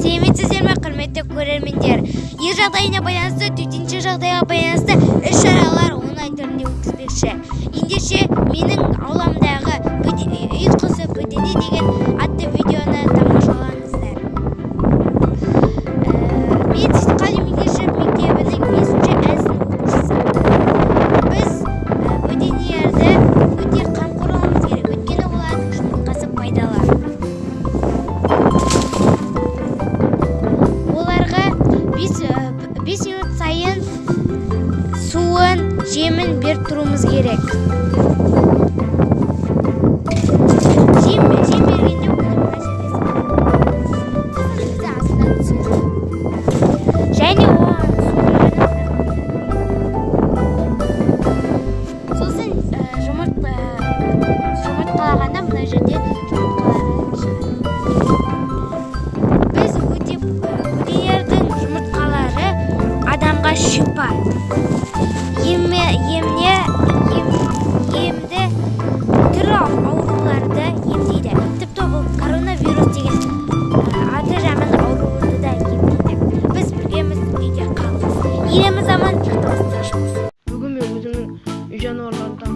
сәлеметсіздер ме құрметті көрермендер ел жағдайына байланысты төтенше жағдайға байланысты іс-шаралар онлайн түрінде өткізбекші ендеше менің ауламдағы жемін беріп тұруымыз керек. иреміз аман жақтасын бүгін мен өзімнің үй жануарларымды